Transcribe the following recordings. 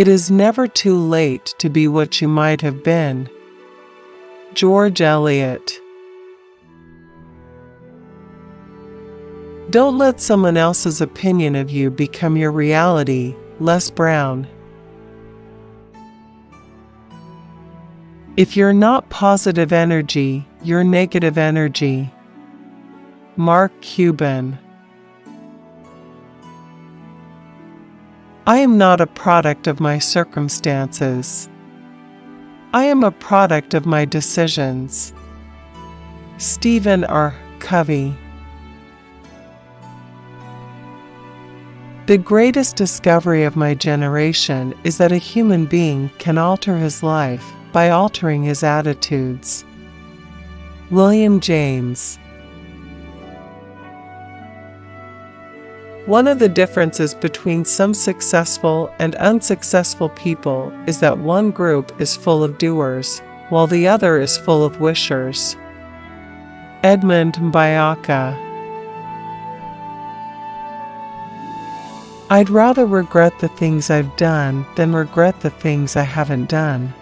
It is never too late to be what you might have been. George Eliot. Don't let someone else's opinion of you become your reality. Les Brown. If you're not positive energy, you're negative energy. Mark Cuban. I am not a product of my circumstances. I am a product of my decisions. Stephen R. Covey. The greatest discovery of my generation is that a human being can alter his life by altering his attitudes. William James One of the differences between some successful and unsuccessful people is that one group is full of doers, while the other is full of wishers. Edmond Mbiaka I'd rather regret the things I've done than regret the things I haven't done.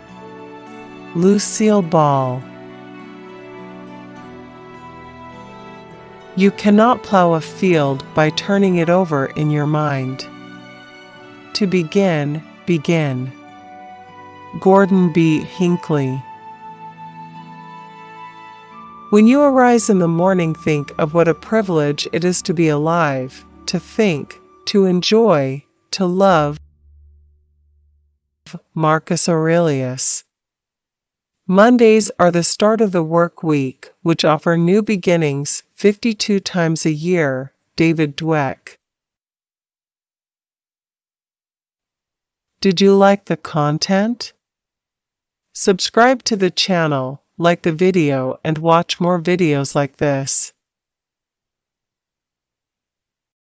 Lucille Ball You cannot plow a field by turning it over in your mind. To begin, begin. Gordon B. Hinckley. When you arise in the morning, think of what a privilege it is to be alive, to think, to enjoy, to love. Marcus Aurelius. Mondays are the start of the work week, which offer new beginnings 52 times a year. David Dweck. Did you like the content? Subscribe to the channel, like the video, and watch more videos like this.